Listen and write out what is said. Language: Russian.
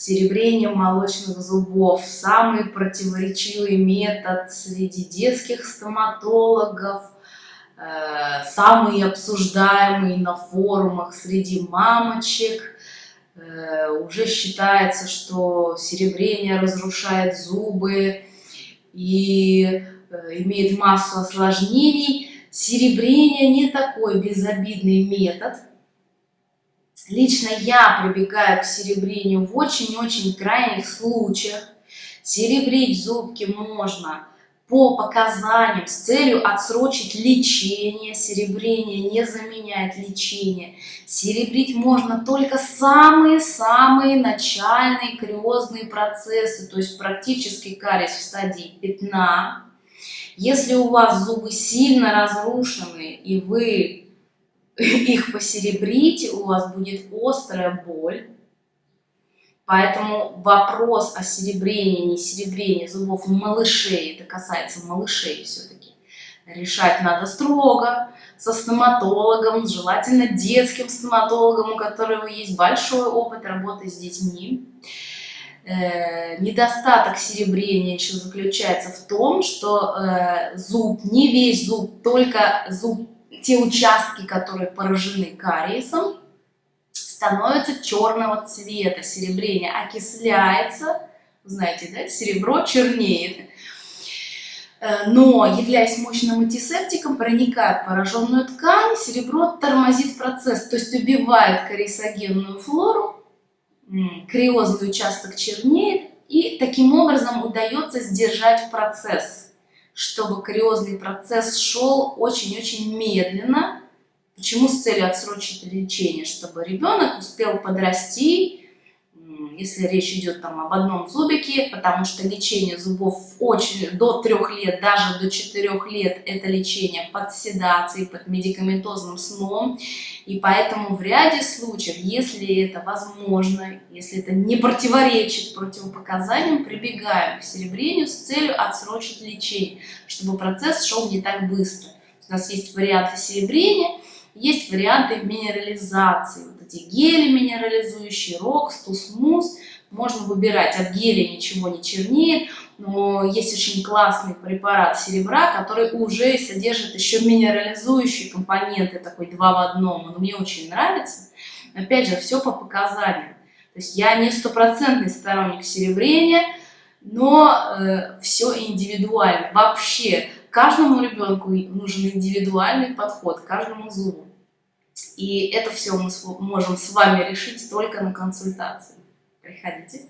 Серебрение молочных зубов – самый противоречивый метод среди детских стоматологов, э, самый обсуждаемый на форумах среди мамочек. Э, уже считается, что серебрение разрушает зубы и э, имеет массу осложнений. Серебрение не такой безобидный метод. Лично я прибегаю к серебрению в очень-очень крайних случаях. Серебрить зубки можно по показаниям с целью отсрочить лечение. Серебрение не заменяет лечение. Серебрить можно только самые-самые начальные кариозные процессы, то есть практически кариес в стадии пятна. Если у вас зубы сильно разрушены и вы их посеребрите, у вас будет острая боль Поэтому вопрос о серебрении, не серебрении зубов малышей, это касается малышей все-таки, решать надо строго, со стоматологом, желательно детским стоматологом, у которого есть большой опыт работы с детьми. Э, недостаток серебрения еще заключается в том, что э, зуб, не весь зуб, только зуб, те участки, которые поражены кариесом, становится черного цвета, серебрение окисляется, знаете, да, серебро чернеет. Э, но, являясь мощным антисептиком, проникая в пораженную ткань, серебро тормозит процесс, то есть убивает кариесогенную флору, криозный участок чернеет, и таким образом удается сдержать процесс, чтобы кариозный процесс шел очень-очень медленно, Почему с целью отсрочить лечение? Чтобы ребенок успел подрасти, если речь идет там об одном зубике, потому что лечение зубов очень до трех лет, даже до четырех лет, это лечение под седацией, под медикаментозным сном. И поэтому в ряде случаев, если это возможно, если это не противоречит противопоказаниям, прибегаем к серебрению с целью отсрочить лечение, чтобы процесс шел не так быстро. У нас есть варианты серебрения, есть варианты минерализации. Эти гели минерализующие, рокс, тусмус. Можно выбирать, от геля ничего не чернеет, но есть очень классный препарат серебра, который уже содержит еще минерализующие компоненты, такой два в одном. Он мне очень нравится. Опять же, все по показаниям. То есть я не стопроцентный сторонник серебрения, но э, все индивидуально. Вообще, каждому ребенку нужен индивидуальный подход, каждому зубу. И это все мы можем с вами решить только на консультации. Приходите.